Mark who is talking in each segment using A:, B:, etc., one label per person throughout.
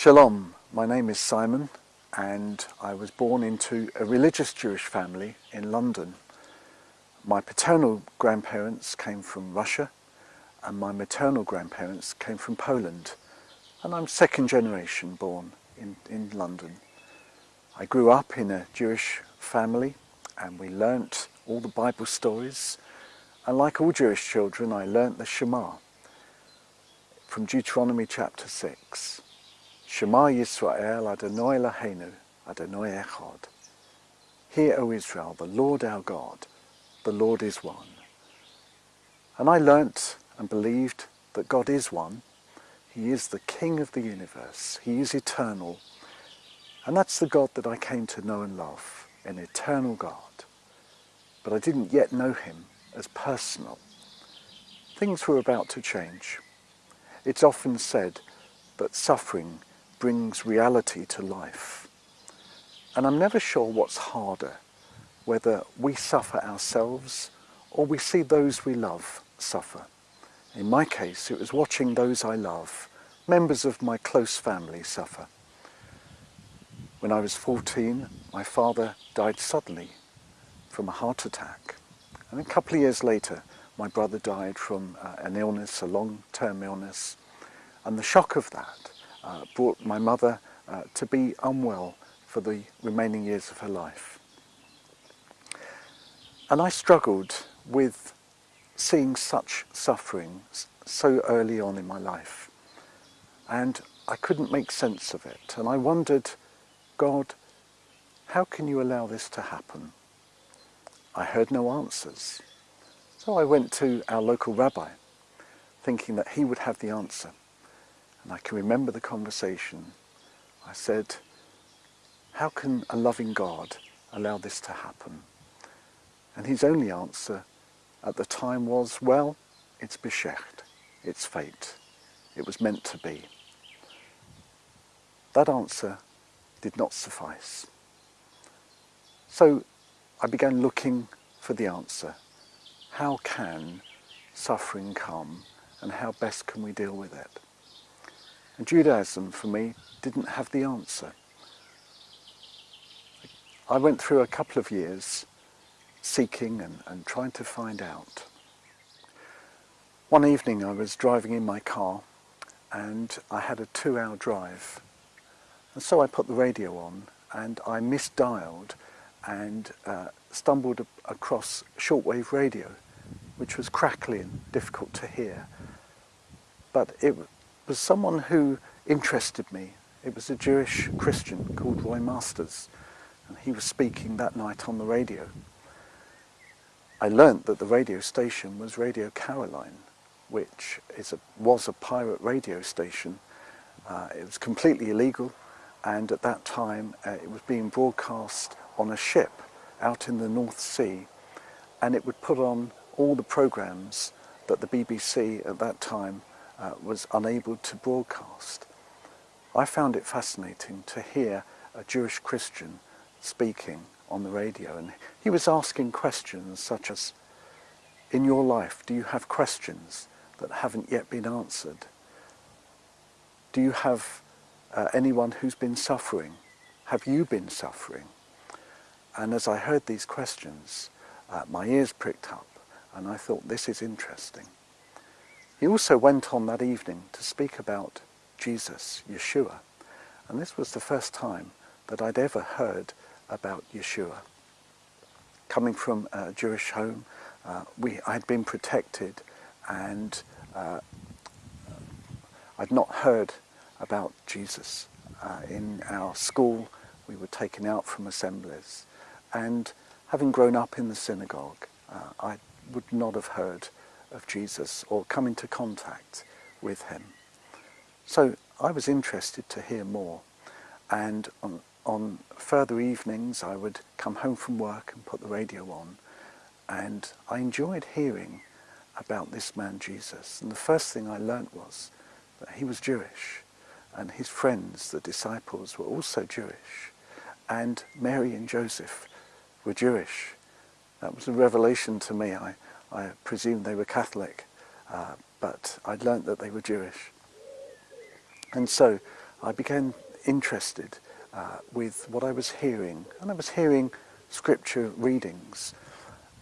A: Shalom, my name is Simon and I was born into a religious Jewish family in London. My paternal grandparents came from Russia and my maternal grandparents came from Poland and I'm second generation born in, in London. I grew up in a Jewish family and we learnt all the Bible stories and like all Jewish children I learnt the Shema from Deuteronomy chapter 6. Shema Yisrael Adonai Eloheinu Adonai Echad. Hear, O Israel, the Lord our God, the Lord is one. And I learnt and believed that God is one. He is the King of the universe. He is eternal. And that's the God that I came to know and love, an eternal God. But I didn't yet know him as personal. Things were about to change. It's often said that suffering brings reality to life. And I'm never sure what's harder, whether we suffer ourselves or we see those we love suffer. In my case, it was watching those I love, members of my close family, suffer. When I was 14, my father died suddenly from a heart attack. And a couple of years later, my brother died from uh, an illness, a long-term illness. And the shock of that uh, brought my mother uh, to be unwell for the remaining years of her life. And I struggled with seeing such suffering so early on in my life. And I couldn't make sense of it. And I wondered, God, how can you allow this to happen? I heard no answers. So I went to our local rabbi, thinking that he would have the answer. And I can remember the conversation. I said, how can a loving God allow this to happen? And his only answer at the time was, well, it's beshert, it's fate, it was meant to be. That answer did not suffice. So I began looking for the answer. How can suffering come and how best can we deal with it? And Judaism, for me, didn't have the answer. I went through a couple of years seeking and, and trying to find out. One evening I was driving in my car and I had a two-hour drive and so I put the radio on and I misdialed and uh, stumbled across shortwave radio which was crackly and difficult to hear but it was someone who interested me. It was a Jewish Christian called Roy Masters and he was speaking that night on the radio. I learnt that the radio station was Radio Caroline, which is a, was a pirate radio station. Uh, it was completely illegal and at that time uh, it was being broadcast on a ship out in the North Sea and it would put on all the programs that the BBC at that time uh, was unable to broadcast. I found it fascinating to hear a Jewish Christian speaking on the radio and he was asking questions such as in your life do you have questions that haven't yet been answered? Do you have uh, anyone who's been suffering? Have you been suffering? And as I heard these questions uh, my ears pricked up and I thought this is interesting he also went on that evening to speak about Jesus, Yeshua and this was the first time that I'd ever heard about Yeshua. Coming from a Jewish home, uh, we, I'd been protected and uh, I'd not heard about Jesus. Uh, in our school, we were taken out from assemblies and having grown up in the synagogue, uh, I would not have heard of Jesus or come into contact with him. So I was interested to hear more and on, on further evenings I would come home from work and put the radio on and I enjoyed hearing about this man Jesus and the first thing I learnt was that he was Jewish and his friends, the disciples, were also Jewish and Mary and Joseph were Jewish. That was a revelation to me. I, I presumed they were Catholic, uh, but I'd learnt that they were Jewish. And so I became interested uh, with what I was hearing. And I was hearing scripture readings.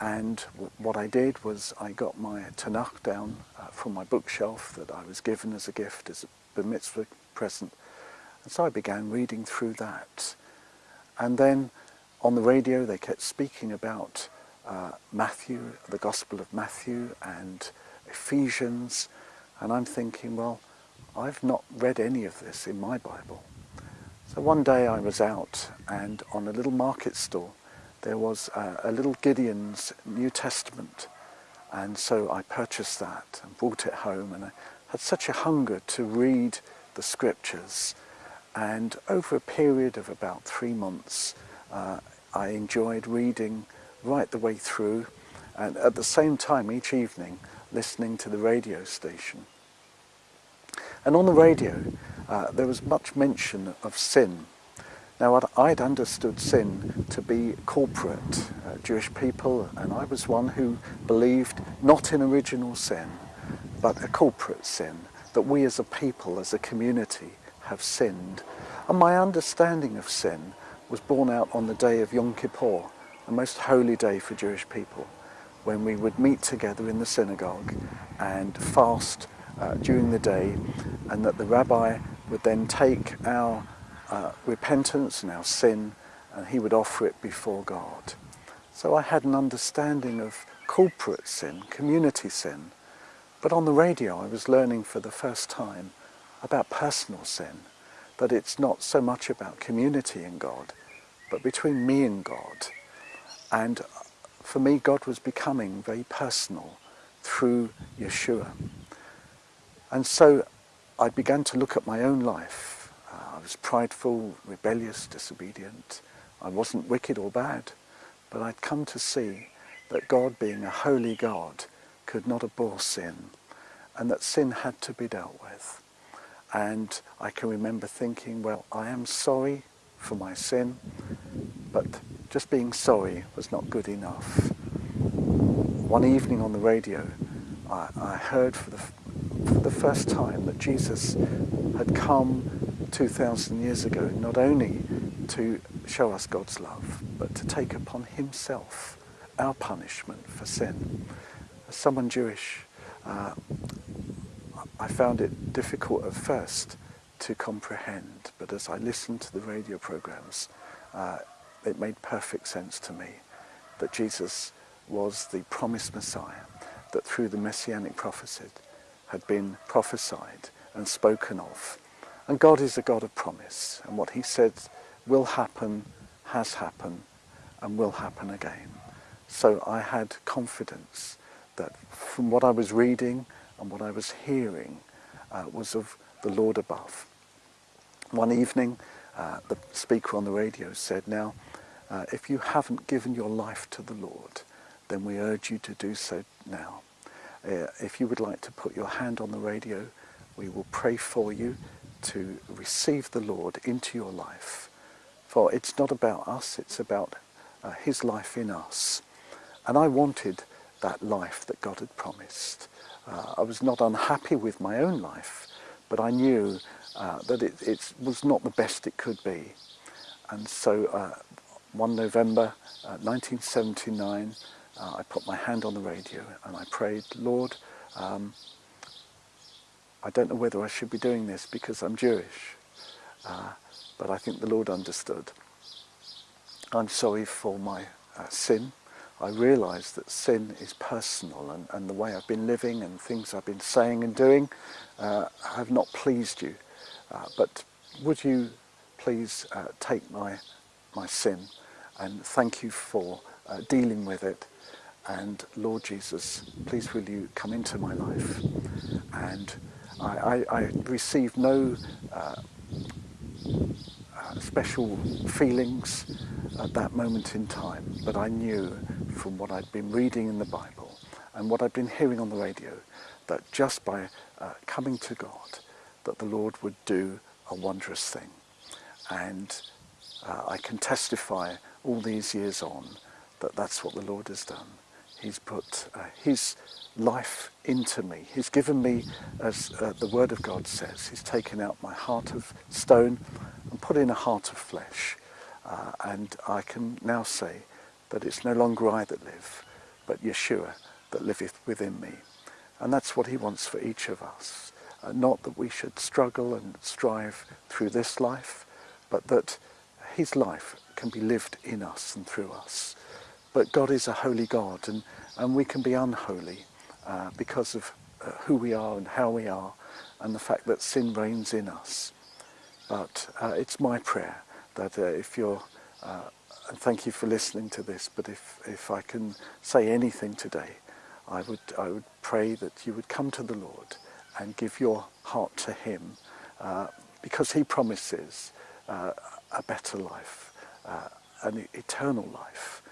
A: And what I did was I got my Tanakh down uh, from my bookshelf that I was given as a gift, as a bar mitzvah present. And so I began reading through that. And then on the radio they kept speaking about uh, Matthew, the Gospel of Matthew and Ephesians. And I'm thinking, well, I've not read any of this in my Bible. So one day I was out and on a little market stall there was a, a little Gideon's New Testament and so I purchased that and brought it home and I had such a hunger to read the scriptures and over a period of about three months uh, I enjoyed reading right the way through and at the same time each evening listening to the radio station. And on the radio uh, there was much mention of sin. Now I'd understood sin to be corporate, uh, Jewish people, and I was one who believed not in original sin, but a corporate sin, that we as a people, as a community, have sinned. And my understanding of sin was borne out on the day of Yom Kippur, the most holy day for Jewish people, when we would meet together in the synagogue and fast uh, during the day, and that the rabbi would then take our uh, repentance and our sin and he would offer it before God. So I had an understanding of corporate sin, community sin, but on the radio I was learning for the first time about personal sin, that it's not so much about community in God, but between me and God. And for me God was becoming very personal through Yeshua. And so I began to look at my own life. Uh, I was prideful, rebellious, disobedient. I wasn't wicked or bad, but I'd come to see that God, being a holy God, could not abhor sin, and that sin had to be dealt with. And I can remember thinking, well, I am sorry for my sin, but just being sorry was not good enough. One evening on the radio, I, I heard for the for the first time that Jesus had come 2,000 years ago not only to show us God's love, but to take upon himself our punishment for sin. As someone Jewish, uh, I found it difficult at first to comprehend, but as I listened to the radio programs, uh, it made perfect sense to me that Jesus was the promised Messiah, that through the messianic prophecy had been prophesied and spoken of. And God is a God of promise, and what he said will happen, has happened, and will happen again. So I had confidence that from what I was reading and what I was hearing uh, was of the Lord above. One evening, uh, the speaker on the radio said, now, uh, if you haven't given your life to the Lord, then we urge you to do so now. Uh, if you would like to put your hand on the radio, we will pray for you to receive the Lord into your life. For it's not about us, it's about uh, his life in us. And I wanted that life that God had promised. Uh, I was not unhappy with my own life, but I knew uh, that it, it, was not the best it could be. And so uh, one November 1979, uh, uh, I put my hand on the radio and I prayed, Lord, um, I don't know whether I should be doing this because I'm Jewish, uh, but I think the Lord understood. I'm sorry for my uh, sin. I realise that sin is personal and, and, the way I've been living and things I've been saying and doing uh, have not pleased you. Uh, but would you please uh, take my, my sin and thank you for dealing with it and Lord Jesus, please will you come into my life. And I, I, I received no uh, uh, special feelings at that moment in time, but I knew from what I'd been reading in the Bible and what I'd been hearing on the radio that just by uh, coming to God, that the Lord would do a wondrous thing. And uh, I can testify all these years on that that's what the Lord has done. He's put uh, His life into me. He's given me, as uh, the Word of God says, He's taken out my heart of stone and put in a heart of flesh. Uh, and I can now say that it's no longer I that live, but Yeshua that liveth within me. And that's what he wants for each of us. Uh, not that we should struggle and strive through this life, but that his life can be lived in us and through us. But God is a holy God, and, and we can be unholy uh, because of uh, who we are and how we are, and the fact that sin reigns in us. But uh, it's my prayer that uh, if you're, uh, and thank you for listening to this, but if, if I can say anything today, I would, I would pray that you would come to the Lord and give your heart to him uh, because he promises uh, a better life, uh, an eternal life.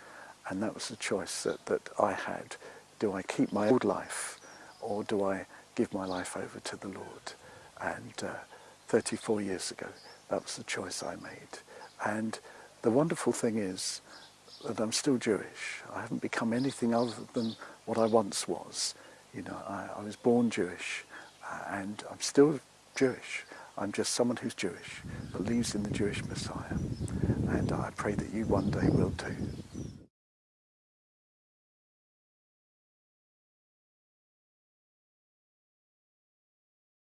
A: And that was the choice that, that I had. Do I keep my old life or do I give my life over to the Lord? And uh, 34 years ago, that was the choice I made. And the wonderful thing is that I'm still Jewish. I haven't become anything other than what I once was. You know, I, I was born Jewish uh, and I'm still Jewish. I'm just someone who's Jewish, believes in the Jewish Messiah. And I pray that you one day will too.